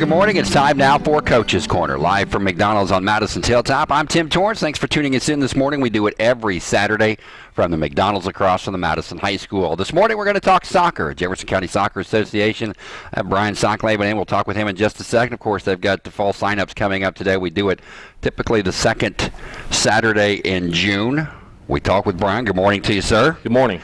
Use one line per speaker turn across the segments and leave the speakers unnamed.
Good morning. It's time now for Coach's Corner, live from McDonald's on Madison Hilltop. I'm Tim Torrance. Thanks for tuning us in this morning. We do it every Saturday from the McDonald's across from the Madison High School. This morning we're going to talk soccer, Jefferson County Soccer Association. Uh, Brian Socklaven and We'll talk with him in just a second. Of course, they've got the fall signups coming up today. We do it typically the second Saturday in June. We talk with Brian. Good morning to you, sir.
Good morning.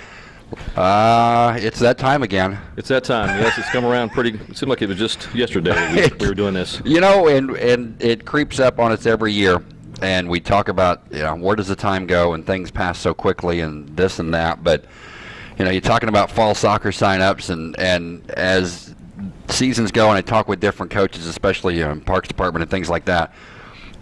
Uh, it's that time again.
It's that time. Yes, it's come around pretty. It seemed like it was just yesterday we, we were doing this.
You know, and and it creeps up on us every year, and we talk about you know where does the time go, and things pass so quickly, and this and that. But you know, you're talking about fall soccer signups, and and as seasons go, and I talk with different coaches, especially in Parks Department and things like that.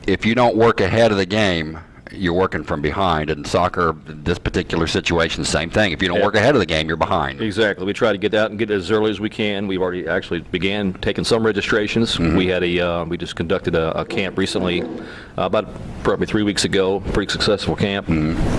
If you don't work ahead of the game, you're working from behind. And soccer, this particular situation, same thing. If you don't
Yeah.
work ahead of the game, you're behind.
Exactly. We try to get out and get as early as we can. We've already actually began taking some registrations. We had a uh, we just conducted a, a camp recently, uh, about probably three weeks ago. Pretty successful camp.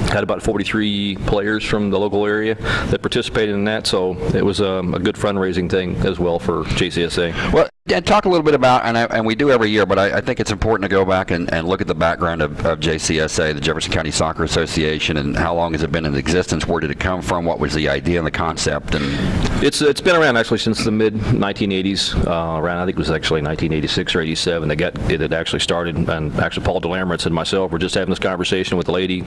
Had about 43 players from the local area that participated in that. So it was um, a good fundraising thing as well for JCSA.
Well, and talk a little bit about, and, I, and we do every year, but I, I think it's important to go back and, and look at the background of, of JCSA, the Jefferson County Soccer Association, and how long has it been in existence? Where did it come from? What was the idea and the concept? And
It's it's been around actually since the mid 1980s. Uh, around I think it was actually 1986 or 87. They got it had actually started, and actually Paul Delamerance and myself were just having this conversation with a lady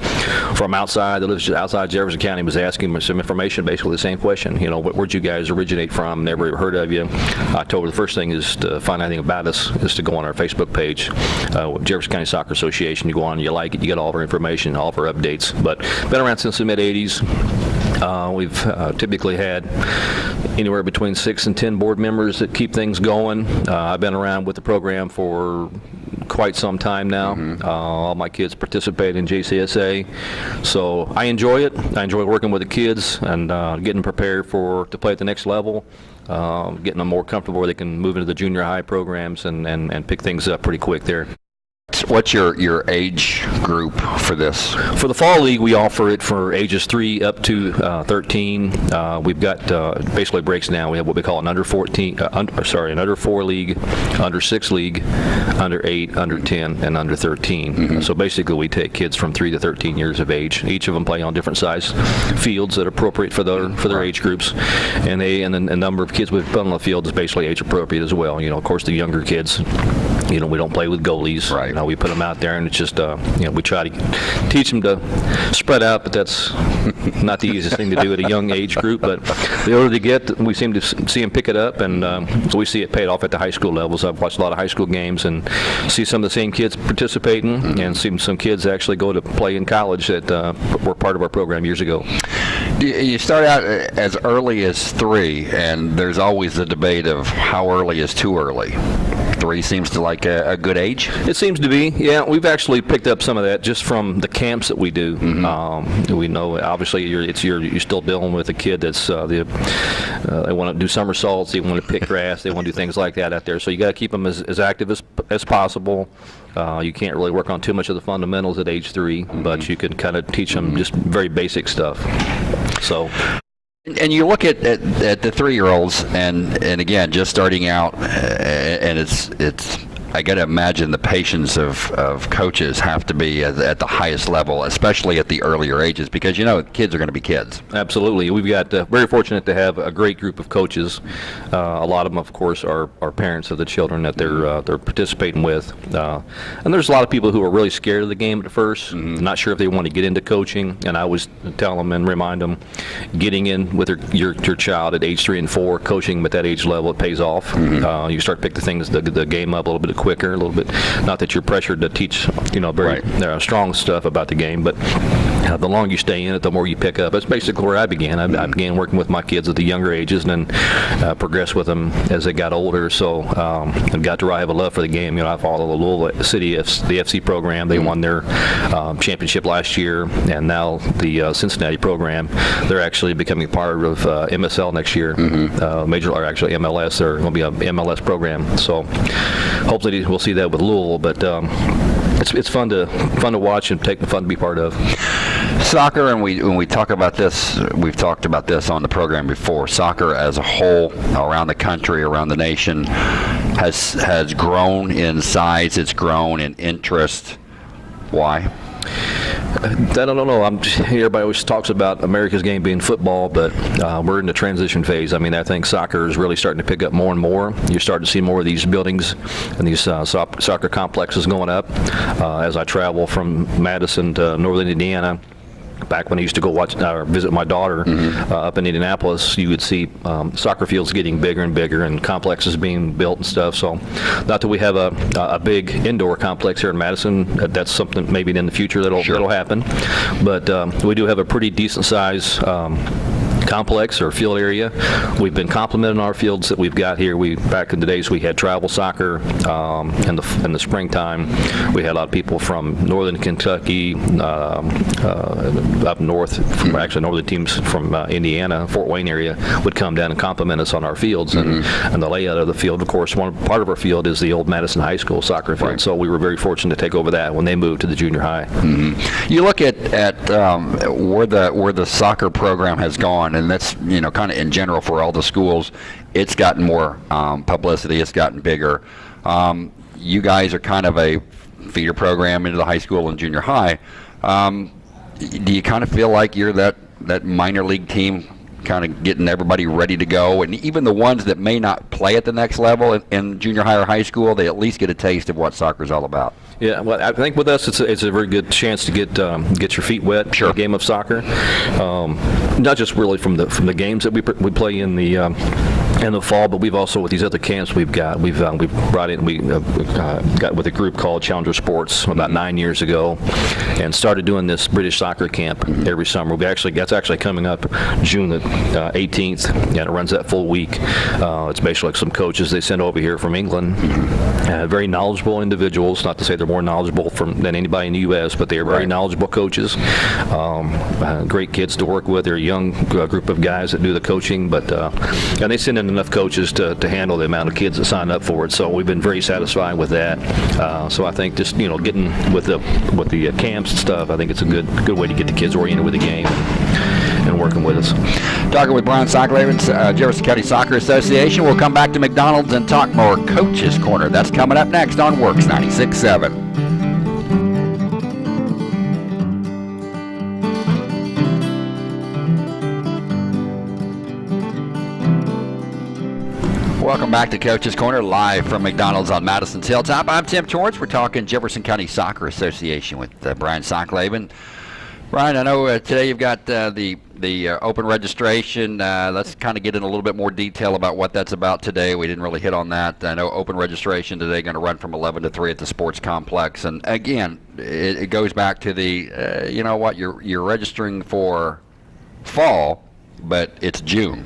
from outside that lives outside Jefferson County. Was asking me some information, basically the same question. You know, "Where- where'd you guys originate from? Never heard of you. I told her the first thing is to find anything about us is to go on our Facebook page, uh, Jefferson County Soccer Association. You go on, you like it, you get all of our information, all of our updates. But been around since the mid 80s. Uh, we've uh, typically had anywhere between six and ten board members that keep things going. Uh, I've been around with the program for quite some time now. Uh, all my kids participate in JCSA, so I enjoy it. I enjoy working with the kids and uh, getting prepared for to play at the next level. Uh, getting them more comfortable where they can move into the junior high programs and, and, and pick things up pretty quick there.
What's your, your age group for this?
For the fall league, we offer it for ages three up to uh, 13. Uh, we've got uh, basically breaks now. We have what we call an under 14, uh, under, sorry, an under four league, under six league, under eight, under 10, and under 13. So basically, we take kids from three to 13 years of age. Each of them play on different size fields that are appropriate for their for their age groups, and they and the, the number of kids we've put on the field is basically age appropriate as well. You know, of course, the younger kids. You know, we don't play with goalies.
Right.
Know, we put them out there, and it's just, uh, you know, we try to teach them to spread out, but that's not the easiest thing to do at a young age group. But the older they get, we seem to see them pick it up, and um, we see it paid off at the high school levels. I've watched a lot of high school games and see some of the same kids participating, and see some kids actually go to play in college that uh, were part of our program years ago.
You you start out uh, as early as three, and there's always the debate of how early is too early. Three seems to like a, a good age.
It seems to be, yeah. We've actually picked up some of that just from the camps that we do. Um, we know, obviously, you're, it's you're, you're still dealing with a kid that's uh, the uh, they want to do somersaults, they want to pick grass, they want to do things like that out there. So you got to keep them as, as active as as possible. Uh, you can't really work on too much of the fundamentals at age 3 but you can kind of teach them just very basic stuff. So
And you look at, at, at the three-year-olds, and, and again, just starting out, uh, and it's it's. I got to imagine the patience of, of coaches have to be at, at the highest level, especially at the earlier ages, because you know kids are going to be kids.
Absolutely. We've got uh, very fortunate to have a great group of coaches. Uh, a lot of them, of course, are, are parents of the children that they're uh, they're participating with. Uh, and there's a lot of people who are really scared of the game at 1st not sure if they want to get into coaching. And I always tell them and remind them, getting in with their, your your child at age three and four, coaching them at that age level, it pays off. Uh, you start to pick the things the, the game up a little bit quicker, a little bit. Not that you're pressured to teach, you know, very
Right.
uh, strong stuff about the game, but uh, the longer you stay in it, the more you pick up. That's basically where I began. I, I began working with my kids at the younger ages and then uh, progressed with them as they got older. So um, I've got to really have a love for the game. You know, I follow the Louisville City, F- the FC program. They won their um, championship last year, and now the uh, Cincinnati program. They're actually becoming part of uh, MSL next year. Uh, major, or actually MLS. They're going to be a MLS program. So hopefully we'll see that with Louisville. But um, it's, it's fun to fun to watch and take fun to be part of.
soccer, and we when we talk about this, we've talked about this on the program before. Soccer as a whole, around the country, around the nation, has has grown in size. It's grown in interest. Why?
I don't know. I'm, everybody always talks about America's game being football, but uh, we're in the transition phase. I mean, I think soccer is really starting to pick up more and more. You're starting to see more of these buildings and these uh, so- soccer complexes going up. Uh, as I travel from Madison to Northern Indiana, back when I used to go watch or visit my daughter uh, up in Indianapolis, you would see um, soccer fields getting bigger and bigger and complexes being built and stuff. So, not that we have a, a big indoor complex here in Madison. that- That's something maybe in the future that'll that'll happen. But um, we do have a pretty decent size. Um, complex or field area. We've been complimenting our fields that we've got here. We back in the days we had travel soccer um, in the in the springtime. We had a lot of people from northern Kentucky, um, uh, up north, from actually northern teams from uh, Indiana, Fort Wayne area would come down and compliment us on our fields and, and the layout of the field. Of course, one part of our field is the old Madison High School soccer field. So we were very fortunate to take over that when they moved to the junior high.
You look at at um, where the where the soccer program has gone, and that's you know kind of in general for all the schools. It's gotten more um, publicity. It's gotten bigger. Um, you guys are kind of a feeder program into the high school and junior high. Um, do you kind of feel like you're that that minor league team? Kind of getting everybody ready to go, and even the ones that may not play at the next level in, in junior high or high school, they at least get a taste of what soccer's all about.
Yeah, well, I think with us, it's a, it's a very good chance to get um, get your feet wet.
Sure.
game of soccer, um, not just really from the from the games that we we play in the. Um, in the fall, but we've also with these other camps we've got we've um, we've brought in we uh, uh, got with a group called Challenger Sports about nine years ago, and started doing this British soccer camp every summer. We actually that's actually coming up June the uh, 18th, and it runs that full week. Uh, it's basically like some coaches they send over here from England, uh, very knowledgeable individuals. Not to say they're more knowledgeable from than anybody in the U.S., but they are very
Right.
knowledgeable coaches. Um, uh, great kids to work with. They're a young group of guys that do the coaching, but uh, and they send in enough coaches to, to handle the amount of kids that sign up for it. So we've been very satisfied with that. Uh, so I think just you know getting with the with the uh, camps and stuff, I think it's a good good way to get the kids oriented with the game and, working with us.
Talking with Brian Socklavin, uh, Jefferson County Soccer Association. We'll come back to McDonald's and talk more Coaches Corner. That's coming up next on WORX 96.7. Welcome back to Coach's Corner, live from McDonald's on Madison's Hilltop. I'm Tim Torrance. We're talking Jefferson County Soccer Association with uh, Brian Socklavin. Brian, I know uh, today you've got uh, the the uh, open registration. Uh, let's kind of get in a little bit more detail about what that's about today. We didn't really hit on that. I know open registration today going to run from 11 to 3 at the sports complex. And again, it, it goes back to the uh, you know what you're you're registering for fall, but it's June.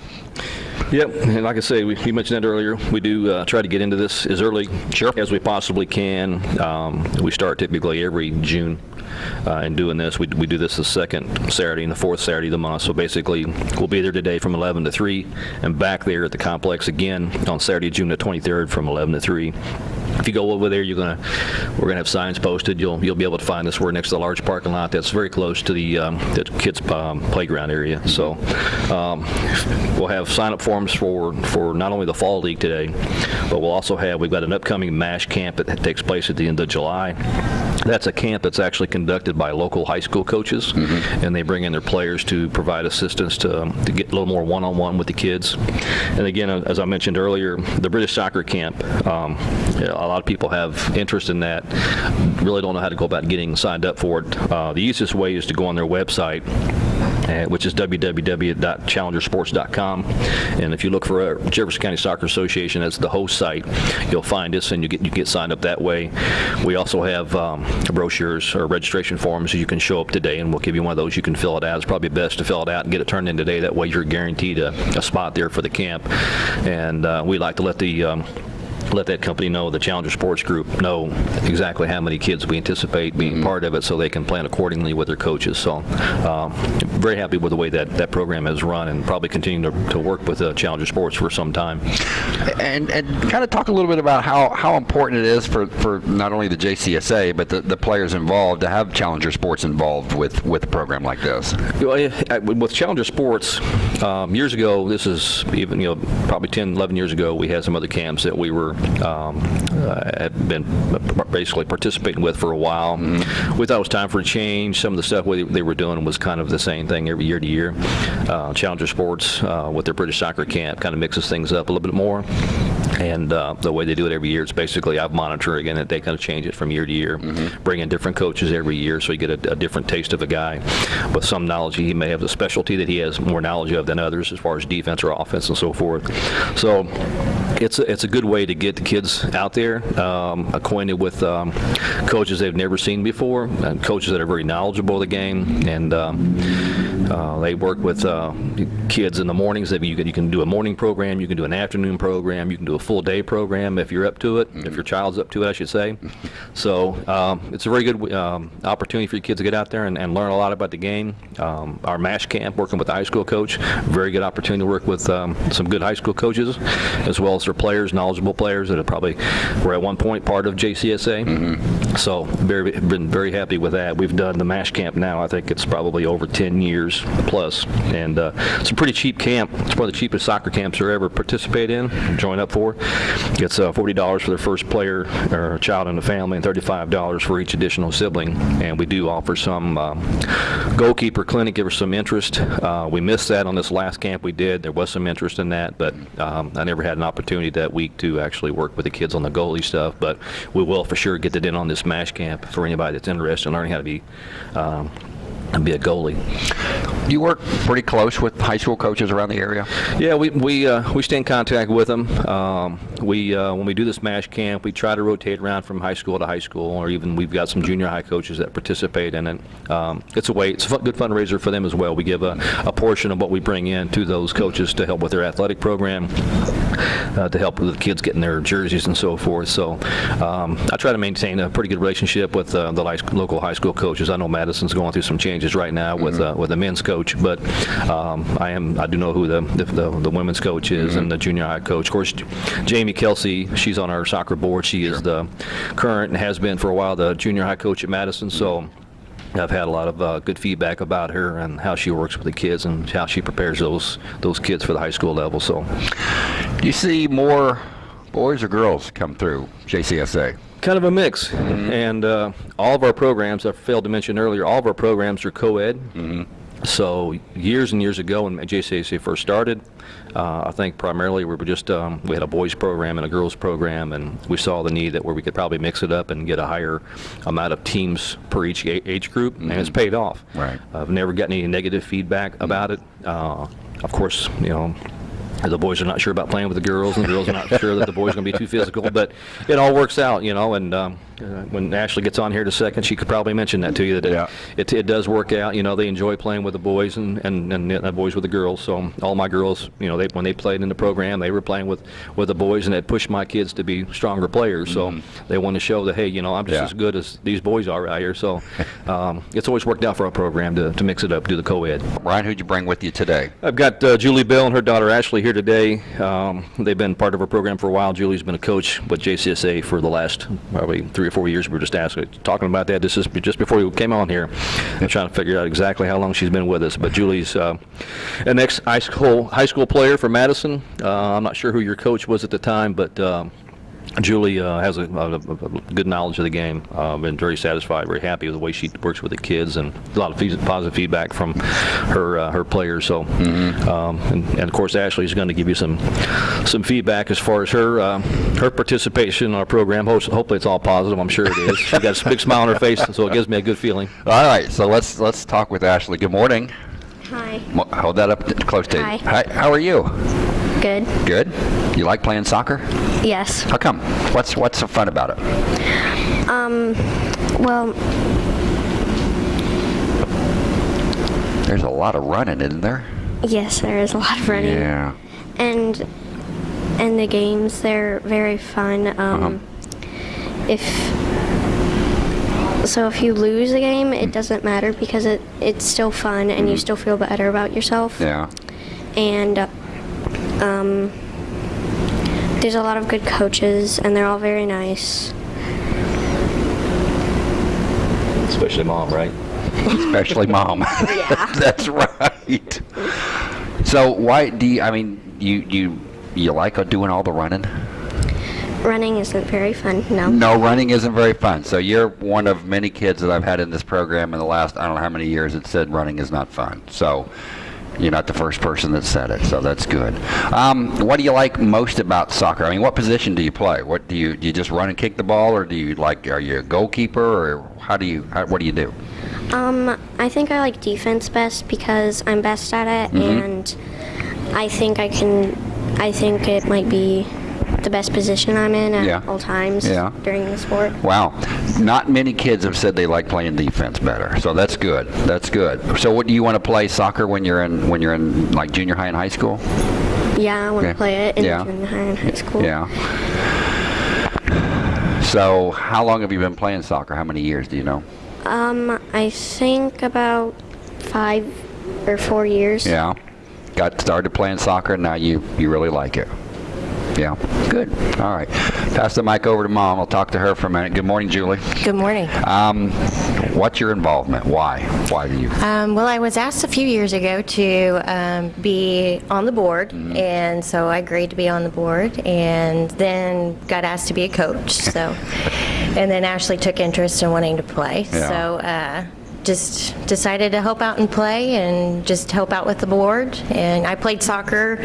Yep, and like I say, we, we mentioned that earlier. We do uh, try to get into this as early
Sure.
as we possibly can. Um, we start typically every June uh, in doing this. We, we do this the second Saturday and the fourth Saturday of the month. So basically, we'll be there today from 11 to 3, and back there at the complex again on Saturday, June the 23rd, from 11 to 3. If you go over there, you're gonna we're gonna have signs posted. You'll you'll be able to find us. We're next to the large parking lot that's very close to the um, the kids um, playground area. So um, we'll have sign up forms for for not only the fall league today, but we'll also have we've got an upcoming Mash camp that takes place at the end of July. That's a camp that's actually conducted by local high school coaches, and they bring in their players to provide assistance to, um, to get a little more one-on-one with the kids. And again, uh, as I mentioned earlier, the British soccer camp, um, you know, a lot of people have interest in that, really don't know how to go about getting signed up for it. Uh, the easiest way is to go on their website, which is www.challengersports.com. And if you look for uh, Jefferson County Soccer Association as the host site, you'll find us and you get you get signed up that way. We also have um, brochures or registration forms so you can show up today, and we'll give you one of those. You can fill it out. It's probably best to fill it out and get it turned in today. That way, you're guaranteed a, a spot there for the camp. And uh, we like to let the um, let that company know, the Challenger Sports Group know exactly how many kids we anticipate being part of it so they can plan accordingly with their coaches. So um, very happy with the way that that program has run and probably continue to, to work with uh, Challenger Sports for some time.
And, and kind of talk a little bit about how, how important it is for, for not only the JCSA, but the, the players involved to have Challenger Sports involved with, with a program like this.
Well, I- I- With Challenger Sports, um, years ago, this is even, you know, probably 10, 11 years ago, we had some other camps that we were, um, uh, had been basically participating with for a while. We thought it was time for a change. Some of the stuff we- they were doing was kind of the same thing every year to year. Uh, Challenger Sports, uh, with their British soccer camp, kind of mixes things up a little bit more. And uh, the way they do it every year, it's basically I've monitored again that they kind of change it from year to year, bring in different coaches every year, so you get a, a different taste of a guy with some knowledge. He may have a specialty that he has more knowledge of than others, as far as defense or offense and so forth. So it's a, it's a good way to get the kids out there, um, acquainted with um, coaches they've never seen before, and coaches that are very knowledgeable of the game, and um, uh, they work with uh, kids in the mornings. That you can you can do a morning program, you can do an afternoon program, you can do a full day program if you're up to it, if your child's up to it, I should say. So um, it's a very good um, opportunity for your kids to get out there and, and learn a lot about the game. Um, our MASH camp, working with the high school coach, very good opportunity to work with um, some good high school coaches, as well as their players, knowledgeable players that are probably were at one point part of JCSA. So very been very happy with that. We've done the MASH camp now. I think it's probably over 10 years plus, and uh, it's a pretty cheap camp. It's one of the cheapest soccer camps there ever participate in, join up for. It's uh, $40 for the first player or child in the family, and $35 for each additional sibling. And we do offer some um, goalkeeper clinic if there's some interest. Uh, we missed that on this last camp we did. There was some interest in that, but um, I never had an opportunity that week to actually work with the kids on the goalie stuff. But we will for sure get that in on this MASH camp for anybody that's interested in learning how to be um, be a goalie.
You work pretty close with high school coaches around the area?
Yeah, we we uh, we stay in contact with them. Um, we uh, when we do this MASH camp, we try to rotate around from high school to high school, or even we've got some junior high coaches that participate in it. Um, it's a way, it's a good fundraiser for them as well. We give a, a portion of what we bring in to those coaches to help with their athletic program, uh, to help with the kids getting their jerseys and so forth. So um, I try to maintain a pretty good relationship with uh, the local high school coaches. I know Madison's going through some changes right now with uh, with the men's coach, but um, I am I do know who the the, the, the women's coach is and the junior high coach. Of course, Jamie Kelsey, she's on our soccer board. She is the current and has been for a while the junior high coach at Madison. So. I've had a lot of uh, good feedback about her and how she works with the kids and how she prepares those those kids for the high school level. So,
Do you see more boys or girls come through JCSA?
kind of a mix. And uh, all of our programs, I failed to mention earlier, all of our programs are co-ed. So years and years ago when JCAC first started, uh, I think primarily we were just, um, we had a boys program and a girls program, and we saw the need that where we could probably mix it up and get a higher amount of teams per each age group, and it's paid off.
Right.
I've never gotten any negative feedback about it. Uh, Of course, you know, the boys are not sure about playing with the girls, and the girls are not sure that the boys are going to be too physical. But it all works out, you know. And um, uh, when Ashley gets on here in a second, she could probably mention that to you that
Yeah.
it, it, does work out. You know, they enjoy playing with the boys and, and, and the boys with the girls. So all my girls, you know, they when they played in the program, they were playing with, with the boys, and it pushed my kids to be stronger players. So they want to show that hey, you know, I'm just
Yeah.
as good as these boys are out here. So um, it's always worked out for our program to, to mix it up, do the co-ed.
Ryan, who'd you bring with you today?
I've got uh, Julie Bell and her daughter Ashley here today. Um, they've been part of our program for a while. Julie's been a coach with JCSA for the last probably three or four years. We were just asking, talking about that. This is just before you came on here. I'm trying to figure out exactly how long she's been with us. But Julie's uh, an ex high school high school player for Madison. Uh, I'm not sure who your coach was at the time, but. Um, Julie uh, has a, a, a good knowledge of the game. Uh, been very satisfied, very happy with the way she works with the kids, and a lot of feed- positive feedback from her uh, her players. So, um, and, and of course, Ashley's going to give you some some feedback as far as her uh, her participation in our program. Ho- Hopefully, it's all positive. I'm sure it is. She's got a big smile on her face, so it gives me a good feeling.
All right, so let's let's talk with Ashley. Good morning.
Hi.
Hold that up close to
Hi.
Hi, how are you?
Good.
Good. You like playing soccer?
Yes.
How come? What's what's so fun about it?
Um, well,
There's a lot of running, isn't there?
yes, there is a lot of running.
Yeah.
And and the games they're very fun. Um, If so, if you lose a game, it doesn't matter because it it's still fun and you still feel better about yourself.
Yeah.
And um, there's a lot of good coaches, and they're all very nice.
Especially mom, right?
Especially mom.
Yeah.
That's right. So why do you, I mean, you, you, you like doing all the running?
Running isn't very fun. No.
No, running isn't very fun. So you're one of many kids that I've had in this program in the last, I don't know how many years that said running is not fun. So you're not the first person that said it, so that's good. Um, what do you like most about soccer? I mean, what position do you play? What do you, do you just run and kick the ball or do you like, are you a goalkeeper or how do you, how, what do you do?
Um, I think I like defense best because I'm best at it,
Mm-hmm.
and I think I can. I think it might be the best position I'm in at
Yeah.
all times
Yeah.
during the sport.
Wow. Not many kids have said they like playing defense better. So that's good. That's good. So what do you want to play soccer when you're in when you're in like junior high and high school?
Yeah, I want to play it in
Yeah.
junior high and high school.
Yeah. So how long have you been playing soccer? How many years do you know?
Um, I think about five or four years.
Yeah. Got started playing soccer now you you really like it. Yeah. Good. All right. Pass the mic over to mom. I'll talk to her for a minute. Good morning, Julie.
Good morning.
Um, what's your involvement? Why? Why do you?
Um, well, I was asked a few years ago to um, be on the board, and so I agreed to be on the board, and then got asked to be a coach. So, and then Ashley took interest in wanting to play.
Yeah.
So, uh, just decided to help out and play, and just help out with the board. And I played soccer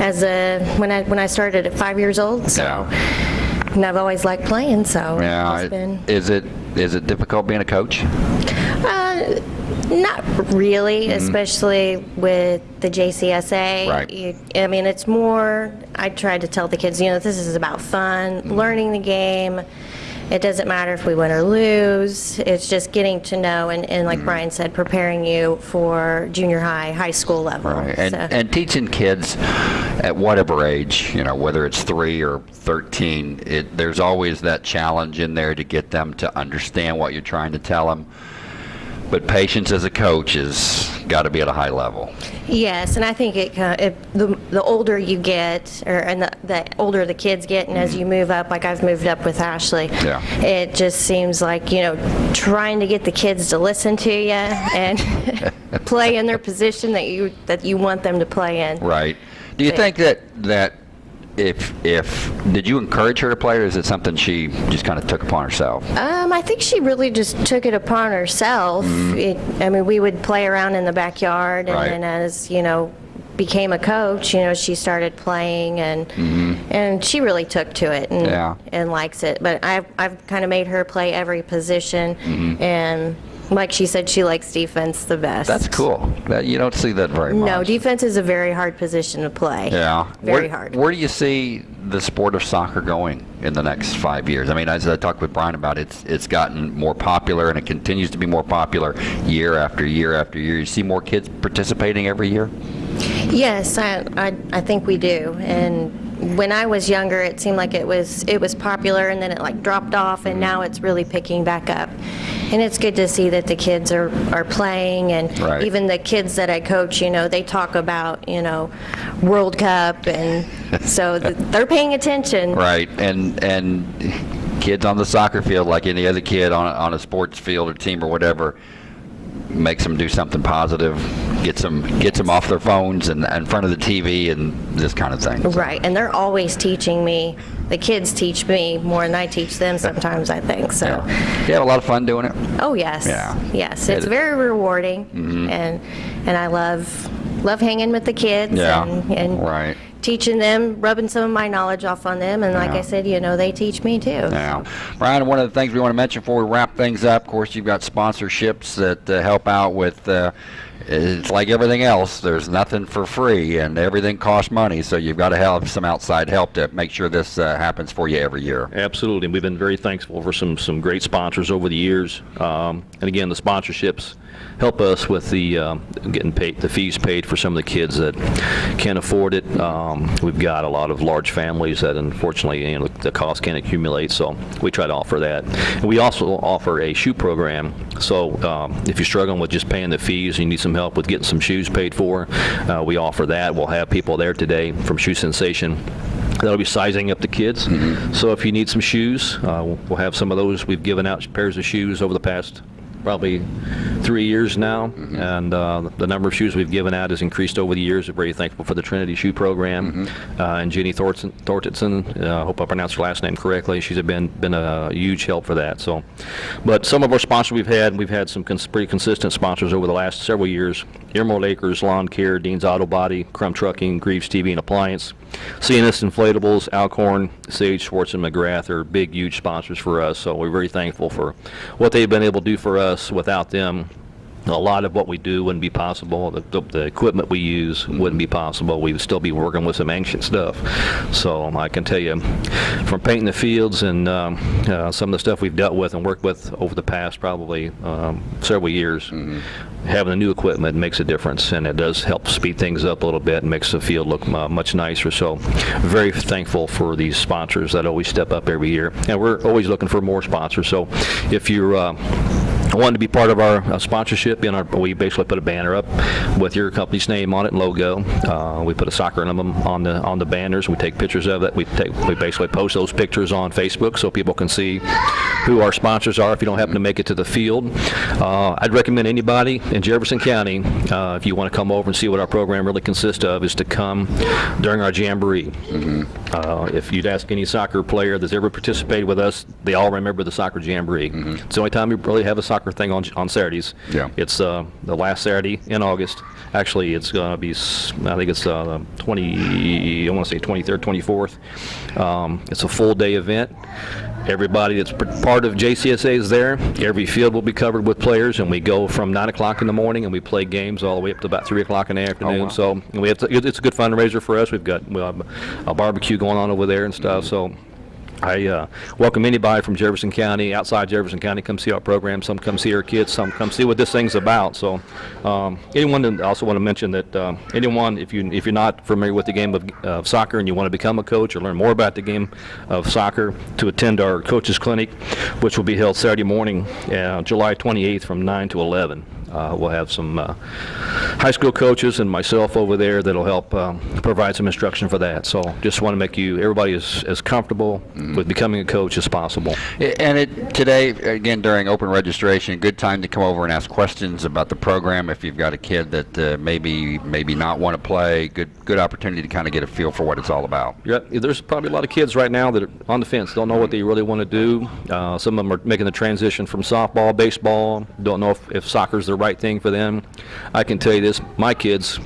as a when I when I started at five years old. So,
Yeah.
and I've always liked playing. So,
Yeah.
it's
it-
been.
Is it is it difficult being a coach?
Uh, not really, especially with the JCSA.
Right.
You, I mean, it's more, I try to tell the kids, you know, this is about fun, learning the game. It doesn't matter if we win or lose. It's just getting to know, and, and like mm-hmm. Brian said, preparing you for junior high, high school level.
Right. And,
So-
and teaching kids at whatever age, you know, whether it's three or 13, it, there's always that challenge in there to get them to understand what you're trying to tell them. But patience as a coach has got to be at a high level.
Yes, and I think it, of- it the, the older you get, or and the, the older the kids get, and as mm-hmm. you move up, like I've moved up with Ashley,
Yeah.
it just seems like you know trying to get the kids to listen to you and play in their position that you that you want them to play in.
Right. Do you think that that if if did you encourage her to play, or is it something she just kind of took upon herself?
Um, I think she really just took it upon herself. It, I mean, we would play around in the backyard, and.
Right.
then as you know, became a coach, you know, she started playing, and and she really took to it and.
Yeah.
and likes it. But I've I've kind of made her play every position,
Mm-hmm.
and like she said, she likes defense the best.
That's cool. That you don't see that very much.
No, defense is a very hard position to play.
Yeah.
Very
where,
hard.
Where do you see the sport of soccer going in the next five years? I mean, as I talked with Brian about it, it's, it's gotten more popular and it continues to be more popular year after year after year. You see more kids participating every year?
Yes, I, I, I think we do. And when I was younger, it seemed like it was it was popular, and then it like dropped off, and now it's really picking back up. And it's good to see that the kids are, are playing, and
Right.
even the kids that I coach, you know, they talk about you know World Cup, and so th- they're paying attention.
Right. And and kids on the soccer field, like any other kid on a, on a sports field or team or whatever, makes them do something positive, gets them gets them off their phones and in front of the TV and this kind of thing.
Right, and they're always teaching me. The kids teach me more than I teach them sometimes. I think so.
Yeah. You have a lot of fun doing it.
Oh yes.
Yeah.
Yes,
It-
it's very rewarding, and and I love love hanging with the kids
Yeah,
and, and
right.
teaching them, rubbing some of my knowledge off on them, and like
Yeah.
I said, you know, they teach me too.
Now, Brian, one of the things we want to mention before we wrap things up, of course, you've got sponsorships that uh, help out with. Uh, it's like everything else. There's nothing for free, and everything costs money. So you've got to have some outside help to make sure this uh, happens for you every year.
Absolutely. and We've been very thankful for some, some great sponsors over the years. Um, and again, the sponsorships help us with the um, getting paid, the fees paid for some of the kids that can't afford it. Um, we've got a lot of large families that unfortunately, you know, the cost can accumulate, so we try to offer that. And we also offer a shoe program. So um, if you're struggling with just paying the fees, and you need some help with getting some shoes paid for, uh, we offer that. We'll have people there today from Shoe Sensation That'll be sizing up the kids. So if you need some shoes, uh, we'll have some of those. We've given out pairs of shoes over the past probably three years now, and uh, the number of shoes we've given out has increased over the years. We're very thankful for the Trinity Shoe Program uh, and Jenny Thornton. Thorntonson, uh, I hope I pronounced her last name correctly. She's been been a huge help for that. So, but some of our sponsors we've had, we've had some cons- pretty consistent sponsors over the last several years. Emerald Acres, Lawn Care, Dean's Auto Body, Crumb Trucking, Greaves TV and Appliance. CNS Inflatables, Alcorn, Sage, Schwartz, and Magrath are big, huge sponsors for us, so we're very thankful for what they've been able to do for us. Without them, a lot of what we do wouldn't be possible. The, the, the equipment we use wouldn't be possible. We would still be working with some ancient stuff. So um, I can tell you, from painting the fields and um, uh, some of the stuff we've dealt with and worked with over the past probably um, several years, having the new equipment makes a difference, and it does help speed things up a little bit and makes the field look uh, much nicer. So very thankful for these sponsors that always step up every year, and we're always looking for more sponsors. So if you're uh, wanted to be part of our uh, sponsorship, in our, we basically put a banner up with your company's name on it and logo. Uh, we put a soccer emblem on the on the banners. We take pictures of it. We take we basically post those pictures on Facebook so people can see who our sponsors are. If you don't happen to make it to the field, uh, I'd recommend anybody in Jefferson County, uh, if you want to come over and see what our program really consists of, is to come during our jamboree. Uh, if you'd ask any soccer player that's ever participated with us, they all remember the soccer jamboree. It's the only time we really have a soccer thing on on Saturdays.
Yeah.
It's uh, the last Saturday in August. Actually, it's going to be, I think it's uh, 20, I want to say 23rd, 24th. Um, it's a full day event. Everybody that's part of JCSA is there. Every field will be covered with players, and we go from 9 o'clock in the morning, and we play games all the way up to about 3 o'clock in the afternoon.
wow.
So we have to, it's a good fundraiser for us. We've got we have a barbecue going on over there and stuff. So I uh, welcome anybody from Jefferson County, outside Jefferson County, come see our program. Some come see our kids, some come see what this thing's about. So, um, anyone, I also want to mention that um, anyone, if you if you're not familiar with the game of uh, soccer and you want to become a coach or learn more about the game of soccer, to attend our coaches clinic, which will be held Saturday morning, uh, July 28th, from 9 to 11. Uh, we'll have some uh, high school coaches and myself over there that'll help um, provide some instruction for that. So just want to make you, everybody as, as comfortable with becoming a coach as possible.
And it, today, again, during open registration, good time to come over and ask questions about the program. If you've got a kid that uh, maybe maybe not want to play, good good opportunity to kind of get a feel for what it's all about.
Yep, there's probably a lot of kids right now that are on the fence, don't know what they really want to do. Uh, some of them are making the transition from softball, baseball, don't know if, if soccer's the right thing for them. I can tell you this, my kids,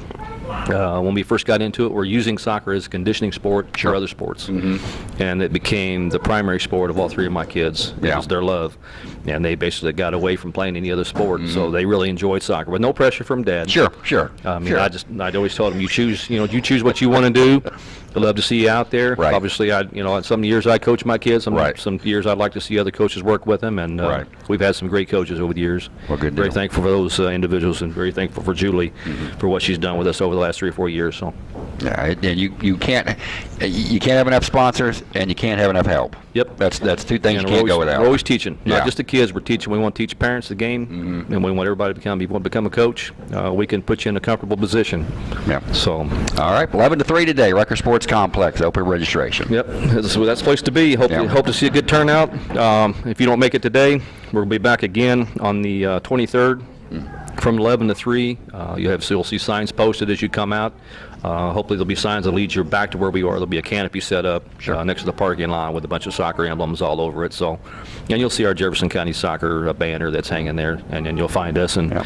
uh, when we first got into it, were using soccer as a conditioning sport for other sports. And it became the primary sport of all three of my kids. It
Yeah.
was their love. And they basically got away from playing any other sport, so they really enjoyed soccer, with no pressure from dad.
Sure, sure.
I mean,
sure.
I just, I'd always told them, you choose, you know, you choose what you want to do. I'd love to see you out there.
Right.
Obviously, I, you know, some years I coach my kids, some,
Right.
some years I'd like to see other coaches work with them, and uh,
Right.
we've had some great coaches over the years.
Well, good
Very
deal.
thankful for those uh, individuals, and very thankful for Julie
Mm-hmm.
for what she's done with us over the last three or four years. So,
Yeah, and you you can't you can't have enough sponsors and you can't have enough help.
Yep.
That's that's two things
and
you can't
always,
go without.
we're always teaching,
Yeah.
not just the kids. We're teaching. We want to teach parents the game,
Mm-hmm.
and we want everybody to become. If you want to become a coach, uh, we can put you in a comfortable position.
Yeah.
So,
All right, 11 to 3 today, Rucker Sports It's complex, open registration.
Yep, that's, that's the place to be. Hope,
Yeah.
hope to see a good turnout. Um, if you don't make it today, we'll be back again on the uh, 23rd from 11 to 3. Uh, you have, so you'll see signs posted as you come out. Uh, hopefully there'll be signs that lead you back to where we are. There'll be a canopy set up uh, next to the parking lot with a bunch of soccer emblems all over it. So, and you'll see our Jefferson County soccer uh, banner that's hanging there, and then you'll find us, and
Yeah.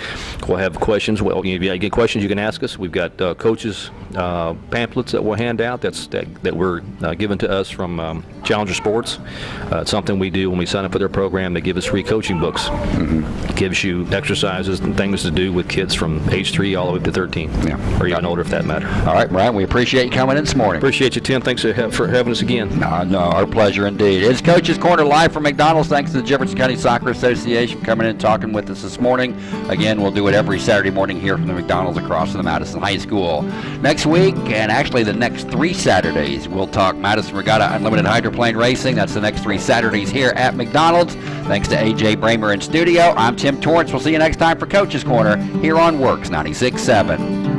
we'll have questions. Well, if you get questions, you can ask us. We've got uh, coaches uh, pamphlets that we'll hand out. That's that, that were uh, given to us from um, Challenger Sports. Uh, it's something we do when we sign up for their program. They give us free coaching books. It gives you exercises and things to do with kids from age three all the way up to 13,
Yeah.
or even older if that matter.
All right, Brian, we appreciate you coming in this morning.
Appreciate you, Tim. Thanks for having us again.
No, no, our pleasure indeed. It's Coach's Corner live from McDonald's. Thanks to the Jefferson County Soccer Association for coming in and talking with us this morning. Again, we'll do it every Saturday morning here from the McDonald's across from the Madison High School. Next week, and actually the next three Saturdays, we'll talk Madison Regatta Unlimited Hydroplane Racing. That's the next three Saturdays here at McDonald's. Thanks to AJ Bramer in studio. I'm Tim Torrance. We'll see you next time for Coach's Corner here on WORX 96.7.